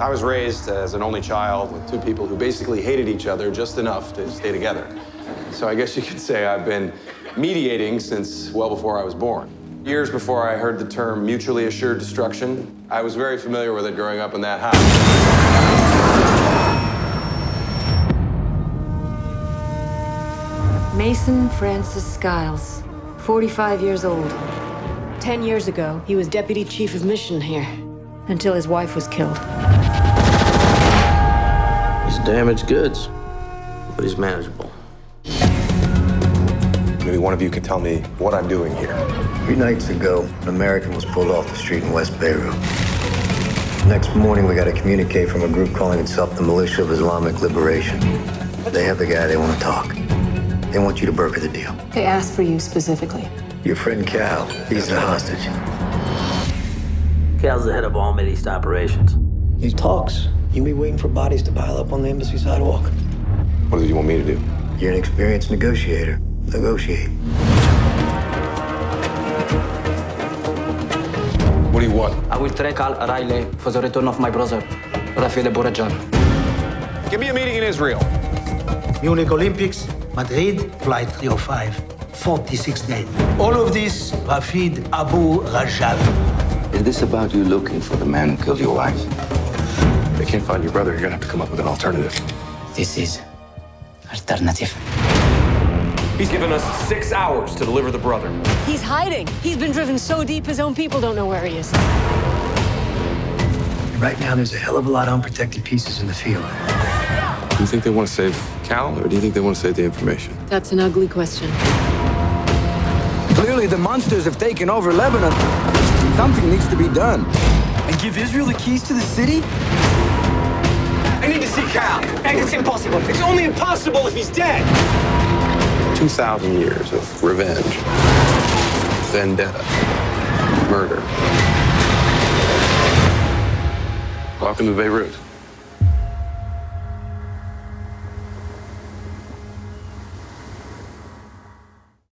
I was raised as an only child with two people who basically hated each other just enough to stay together. So I guess you could say I've been mediating since well before I was born. Years before I heard the term mutually assured destruction, I was very familiar with it growing up in that house. Mason Francis Skiles, 45 years old. Ten years ago, he was deputy chief of mission here, until his wife was killed. He's damaged goods, but he's manageable. Maybe one of you can tell me what I'm doing here. Three nights ago, an American was pulled off the street in West Beirut. Next morning, we got a communique from a group calling itself the Militia of Islamic Liberation. They have the guy they want to talk. They want you to broker the deal. They asked for you specifically. Your friend Cal, he's the hostage. Cal's the head of all Middle East operations. He talks. You'll be waiting for bodies to pile up on the embassy sidewalk. What do you want me to do? You're an experienced negotiator. Negotiate. What do you want? I will track Al Riley for the return of my brother, Rafael Bourajan. Give me a meeting in Israel. Munich Olympics, Madrid, flight 305, 46 days. All of this, Rafid Abu Rajal. Is this about you looking for the man who killed your wife? They can't find your brother. You're gonna have to come up with an alternative. This is alternative. He's given us six hours to deliver the brother. He's hiding. He's been driven so deep his own people don't know where he is. Right now, there's a hell of a lot of unprotected pieces in the field. Do you think they want to save Cal, or do you think they want to save the information? That's an ugly question. Clearly, the monsters have taken over Lebanon. Something needs to be done. And give Israel the keys to the city? I need to see Cal. And it's impossible. It's only impossible if he's dead. 2,000 years of revenge, vendetta, murder. Welcome to Beirut.